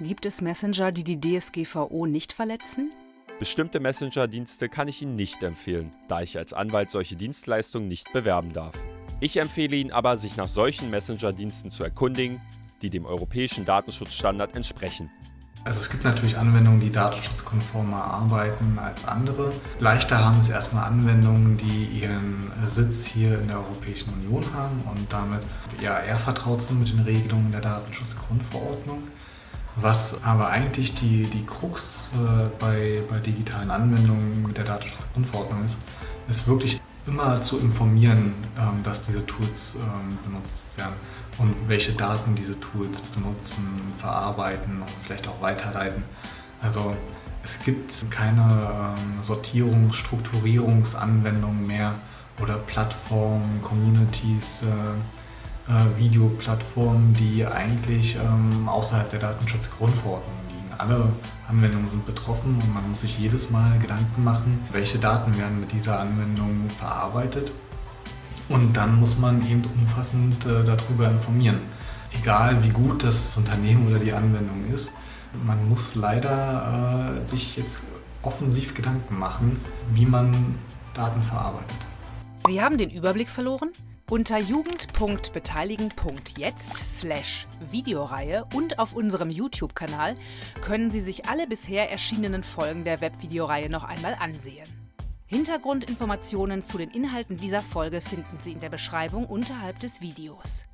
Gibt es Messenger, die die DSGVO nicht verletzen? Bestimmte Messenger-Dienste kann ich Ihnen nicht empfehlen, da ich als Anwalt solche Dienstleistungen nicht bewerben darf. Ich empfehle Ihnen aber, sich nach solchen Messenger-Diensten zu erkundigen, die dem europäischen Datenschutzstandard entsprechen. Also es gibt natürlich Anwendungen, die datenschutzkonformer arbeiten als andere. Leichter haben es erstmal Anwendungen, die ihren Sitz hier in der Europäischen Union haben und damit ja eher vertraut sind mit den Regelungen der Datenschutzgrundverordnung. Was aber eigentlich die, die Krux äh, bei, bei digitalen Anwendungen mit der Datenschutzgrundverordnung ist, ist wirklich immer zu informieren, ähm, dass diese Tools ähm, benutzt werden und welche Daten diese Tools benutzen, verarbeiten und vielleicht auch weiterleiten. Also es gibt keine ähm, Sortierungs-, Strukturierungsanwendungen mehr oder Plattformen, Communities, äh, äh, Videoplattformen, die eigentlich ähm, außerhalb der Datenschutzgrundverordnung liegen. Alle Anwendungen sind betroffen und man muss sich jedes Mal Gedanken machen, welche Daten werden mit dieser Anwendung verarbeitet und dann muss man eben umfassend äh, darüber informieren. Egal wie gut das Unternehmen oder die Anwendung ist, man muss leider äh, sich jetzt offensiv Gedanken machen, wie man Daten verarbeitet. Sie haben den Überblick verloren? Unter jugend.beteiligen.jetzt slash Videoreihe und auf unserem YouTube-Kanal können Sie sich alle bisher erschienenen Folgen der Webvideoreihe noch einmal ansehen. Hintergrundinformationen zu den Inhalten dieser Folge finden Sie in der Beschreibung unterhalb des Videos.